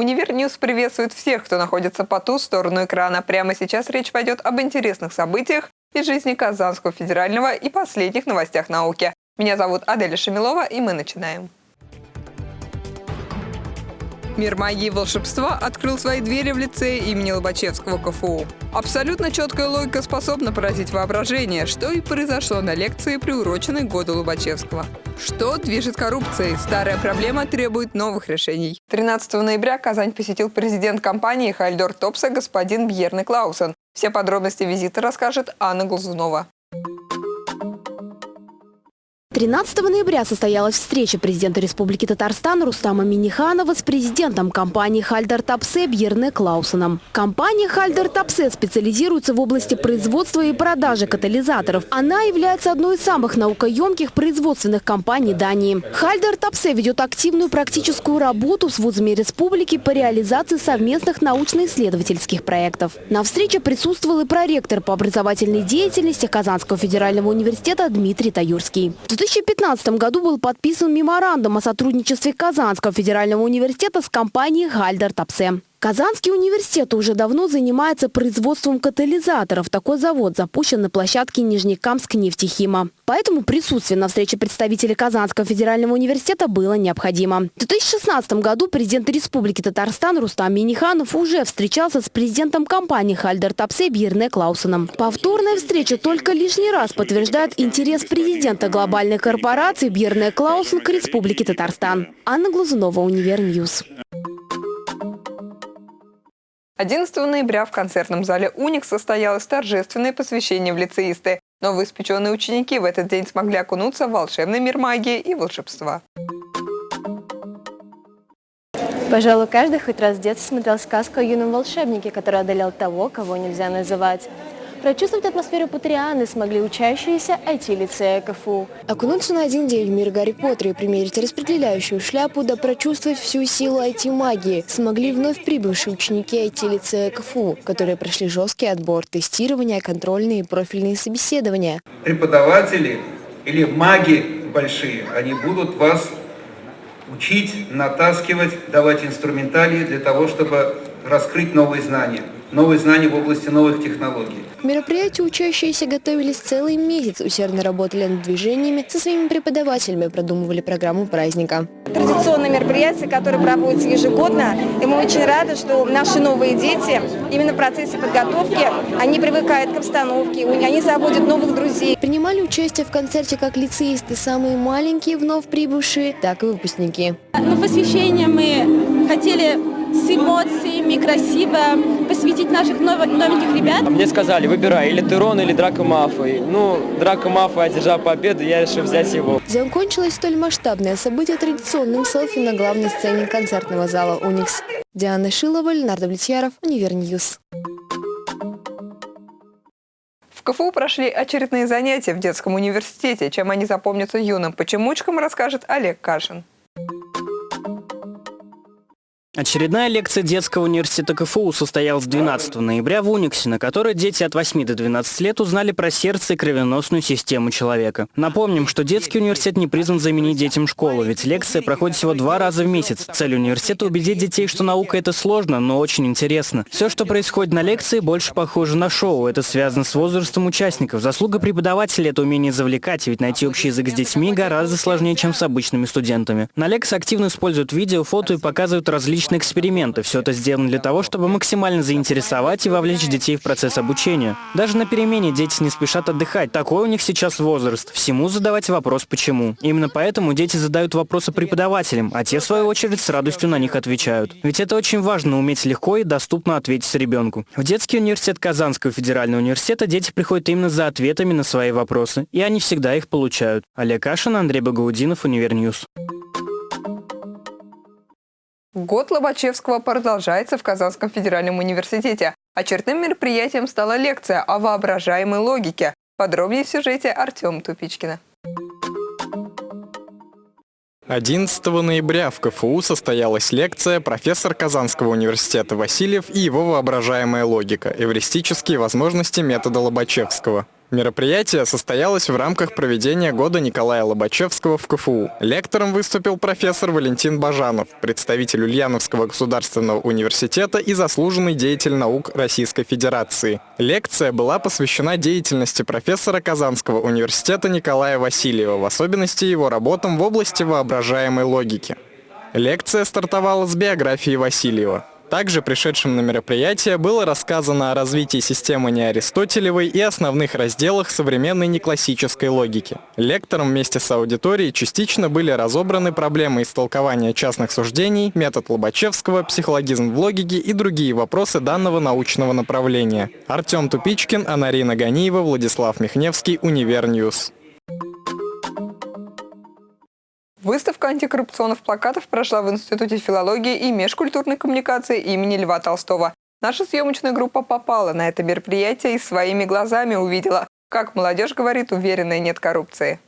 Univer News приветствует всех, кто находится по ту сторону экрана. Прямо сейчас речь пойдет об интересных событиях из жизни Казанского федерального и последних новостях науки. Меня зовут Аделя Шамилова, и мы начинаем. Мир магии и волшебства открыл свои двери в лицее имени Лобачевского КФУ. Абсолютно четкая логика способна поразить воображение, что и произошло на лекции, приуроченной году Лобачевского. Что движет коррупцией? Старая проблема требует новых решений. 13 ноября Казань посетил президент компании «Хальдор Топса» господин Бьерны Клаусен. Все подробности визита расскажет Анна Глазунова. 13 ноября состоялась встреча президента Республики Татарстан Рустама Миниханова с президентом компании «Хальдер Тапсе» Бьерне Клаусеном. Компания «Хальдер Тапсе» специализируется в области производства и продажи катализаторов. Она является одной из самых наукоемких производственных компаний Дании. «Хальдер Тапсе» ведет активную практическую работу с вузами республики по реализации совместных научно-исследовательских проектов. На встрече присутствовал и проректор по образовательной деятельности Казанского федерального университета Дмитрий Таюрский. 2015 году был подписан меморандум о сотрудничестве Казанского федерального университета с компанией «Хальдор Топсе». Казанский университет уже давно занимается производством катализаторов. Такой завод запущен на площадке Нижнекамск нефтехима. Поэтому присутствие на встрече представителей Казанского федерального университета было необходимо. В 2016 году президент Республики Татарстан Рустам Миниханов уже встречался с президентом компании «Хальдор Топсе» Бьерне Клаусеном. Повторная встреча только лишний раз подтверждает интерес президента глобальной корпорации Бьерне Клаусен к Республике Татарстан. Анна Глазунова, Univer News. 11 ноября в концертном зале «Уник» состоялось торжественное посвящение в лицеисты. Новоиспеченные ученики в этот день смогли окунуться в волшебный мир магии и волшебства. Пожалуй, каждый хоть раз в детстве смотрел сказку о юном волшебнике, который одолел того, кого нельзя называть. Прочувствовать атмосферу Патрианы смогли учащиеся IT-лицея КФУ. Окунуться на один день в мир Гарри Поттера и примерить распределяющую шляпу, да прочувствовать всю силу IT-магии смогли вновь прибывшие ученики IT-лицея КФУ, которые прошли жесткий отбор, тестирование, контрольные и профильные собеседования. Преподаватели или маги большие, они будут вас учить, натаскивать, давать инструментарии для того, чтобы раскрыть новые знания новые знания в области новых технологий. К мероприятию учащиеся готовились целый месяц, усердно работали над движениями, со своими преподавателями продумывали программу праздника. Традиционное мероприятие, которое проводится ежегодно, и мы очень рады, что наши новые дети именно в процессе подготовки, они привыкают к обстановке, они заводят новых друзей. Принимали участие в концерте как лицеисты, самые маленькие вновь прибывшие, так и выпускники. На посвящение мы хотели с эмоциями, красиво посвятить наших новеньких ребят. Мне сказали, выбирай, или Терон, или Драко Мафой. Ну, Драко Мафой одержал победу, я решил взять его. Закончилось столь масштабное событие традиционным селфи на главной сцене концертного зала «Уникс». Диана Шилова, Леонард Влетьяров, Univer News. В КФУ прошли очередные занятия в детском университете. Чем они запомнятся юным почемучкам, расскажет Олег Кашин. Очередная лекция детского университета КФУ состоялась 12 ноября в Униксе, на которой дети от 8 до 12 лет узнали про сердце и кровеносную систему человека. Напомним, что детский университет не призван заменить детям школу, ведь лекция проходит всего два раза в месяц. Цель университета – убедить детей, что наука – это сложно, но очень интересно. Все, что происходит на лекции, больше похоже на шоу. Это связано с возрастом участников. Заслуга преподавателя – это умение завлекать, ведь найти общий язык с детьми гораздо сложнее, чем с обычными студентами. На лекции активно используют видео, фото и показывают различные различные эксперименты. Все это сделано для того, чтобы максимально заинтересовать и вовлечь детей в процесс обучения. Даже на перемене дети не спешат отдыхать. Такой у них сейчас возраст. Всему задавать вопрос «почему?». Именно поэтому дети задают вопросы преподавателям, а те, в свою очередь, с радостью на них отвечают. Ведь это очень важно – уметь легко и доступно ответить ребенку. В детский университет Казанского федерального университета дети приходят именно за ответами на свои вопросы, и они всегда их получают. Олег Кашин, Андрей Багаудинов, Univer News. Год Лобачевского продолжается в Казанском федеральном университете. Очередным мероприятием стала лекция о воображаемой логике. Подробнее в сюжете Артем Тупичкина. 11 ноября в КФУ состоялась лекция профессор Казанского университета Васильев и его воображаемая логика – эвристические возможности метода Лобачевского. Мероприятие состоялось в рамках проведения года Николая Лобачевского в КФУ. Лектором выступил профессор Валентин Бажанов, представитель Ульяновского государственного университета и заслуженный деятель наук Российской Федерации. Лекция была посвящена деятельности профессора Казанского университета Николая Васильева, в особенности его работам в области воображаемой логики. Лекция стартовала с биографии Васильева. Также пришедшим на мероприятие было рассказано о развитии системы неаристотелевой и основных разделах современной неклассической логики. Лектором вместе с аудиторией частично были разобраны проблемы истолкования частных суждений, метод Лобачевского, психологизм в логике и другие вопросы данного научного направления. Артем Тупичкин, Анарина Ганиева, Владислав Михневский, Univer News. Выставка антикоррупционных плакатов прошла в Институте филологии и межкультурной коммуникации имени Льва Толстого. Наша съемочная группа попала на это мероприятие и своими глазами увидела, как молодежь говорит, уверенная нет коррупции.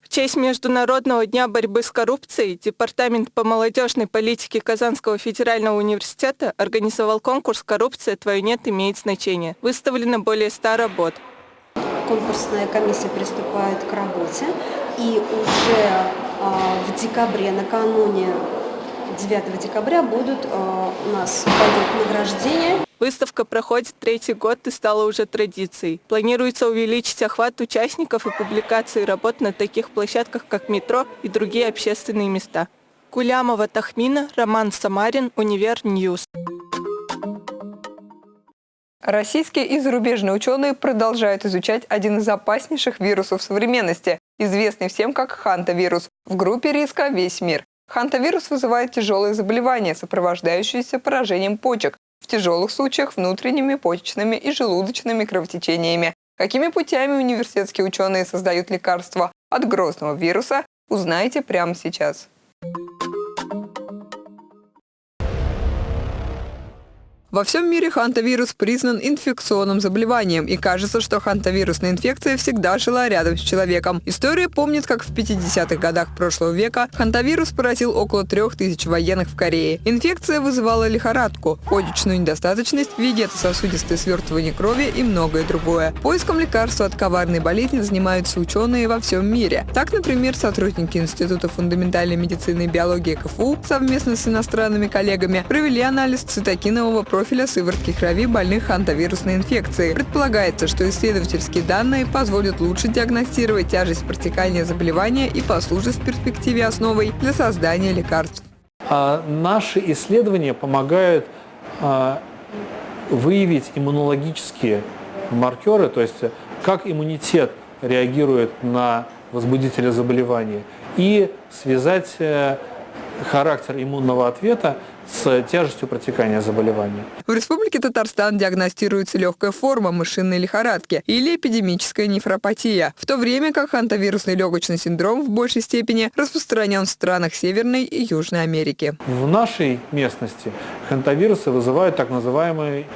В честь Международного дня борьбы с коррупцией Департамент по молодежной политике Казанского федерального университета организовал конкурс «Коррупция. Твое нет имеет значение». Выставлено более 100 работ конкурсная комиссия приступает к работе. И уже а, в декабре, накануне 9 декабря будут а, у нас пойдет награждение. Выставка проходит третий год и стала уже традицией. Планируется увеличить охват участников и публикации работ на таких площадках, как метро и другие общественные места. Кулямова Тахмина, Роман Самарин, Univer News. Российские и зарубежные ученые продолжают изучать один из опаснейших вирусов современности, известный всем как хантавирус, в группе риска «Весь мир». Хантавирус вызывает тяжелые заболевания, сопровождающиеся поражением почек, в тяжелых случаях внутренними почечными и желудочными кровотечениями. Какими путями университетские ученые создают лекарства от грозного вируса, узнаете прямо сейчас. Во всем мире хантавирус признан инфекционным заболеванием, и кажется, что хантавирусная инфекция всегда жила рядом с человеком. История помнит, как в 50-х годах прошлого века хантавирус поразил около 3000 военных в Корее. Инфекция вызывала лихорадку, почечную недостаточность, вегетососудистое свертывание крови и многое другое. Поиском лекарства от коварной болезни занимаются ученые во всем мире. Так, например, сотрудники Института фундаментальной медицины и биологии КФУ совместно с иностранными коллегами провели анализ цитокинового профиля сыворотки крови больных хантавирусной инфекцией. Предполагается, что исследовательские данные позволят лучше диагностировать тяжесть протекания заболевания и послужат в перспективе основой для создания лекарств. А наши исследования помогают а, выявить иммунологические маркеры, то есть как иммунитет реагирует на возбудителя заболевания, и связать э, характер иммунного ответа с тяжестью протекания заболевания. В Республике Татарстан диагностируется легкая форма мышиной лихорадки или эпидемическая нефропатия, в то время как хантавирусный легочный синдром в большей степени распространен в странах Северной и Южной Америки. В нашей местности хантавирусы вызывают так называемый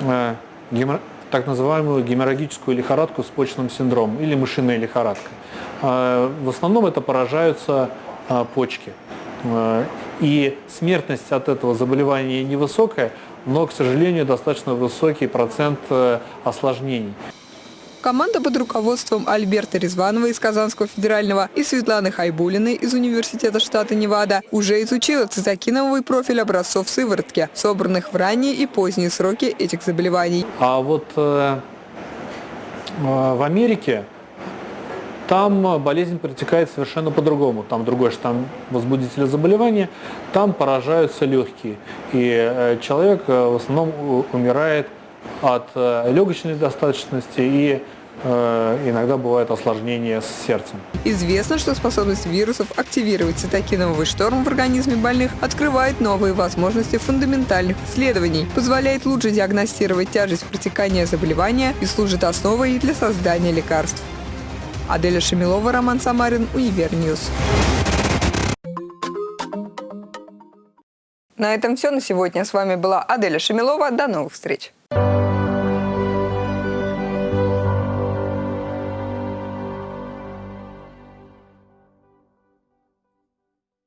э, гемор так называемую геморрагическую лихорадку с почечным синдромом или мышиная лихорадка. Э, в основном это поражаются э, почки. Э, и смертность от этого заболевания невысокая, но, к сожалению, достаточно высокий процент э, осложнений. Команда под руководством Альберта Резванова из Казанского федерального и Светланы Хайбулиной из Университета штата Невада уже изучила цитокиновый профиль образцов сыворотки, собранных в ранние и поздние сроки этих заболеваний. А вот э, э в Америке там болезнь протекает совершенно по-другому. Там другой штамм возбудителя заболевания, там поражаются легкие. И э, человек э, в основном умирает от э, легочной недостаточности и иногда бывает осложнение с сердцем. Известно, что способность вирусов активировать цитокиновый шторм в организме больных открывает новые возможности фундаментальных исследований, позволяет лучше диагностировать тяжесть протекания заболевания и служит основой для создания лекарств. Аделя Шамилова, Роман Самарин, Univer News. На этом все на сегодня. С вами была Аделя Шамилова. До новых встреч.